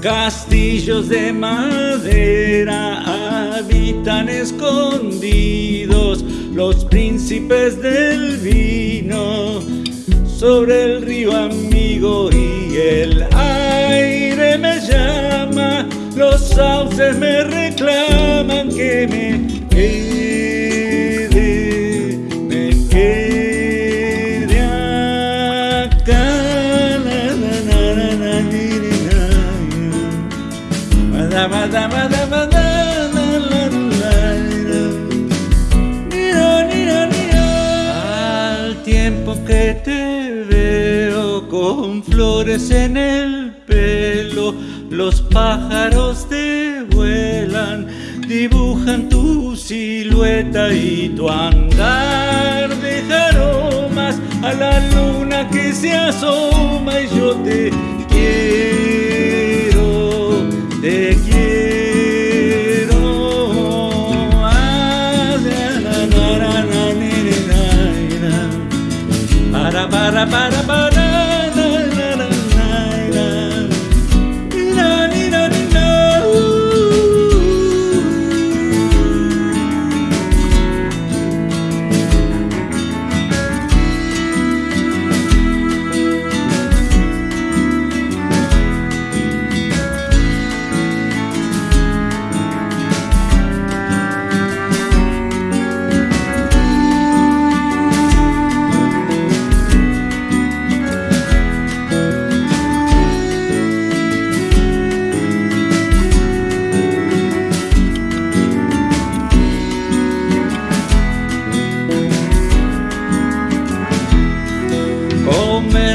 Castillos de madera habitan escondidos los príncipes del vino sobre el río amigo y el aire me llama, los sauces me reclaman que me Al tiempo que te veo con flores en el pelo, los pájaros te vuelan, dibujan tu silueta y tu andar de aromas a la luna que se asoma y yo te quiero, Para, para, para,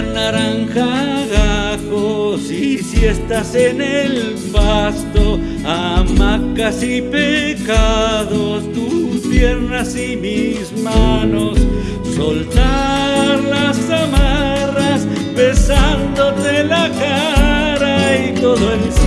Comer naranja gajos y si estás en el pasto, hamacas y pecados, tus piernas y mis manos, soltar las amarras, besándote la cara y todo el.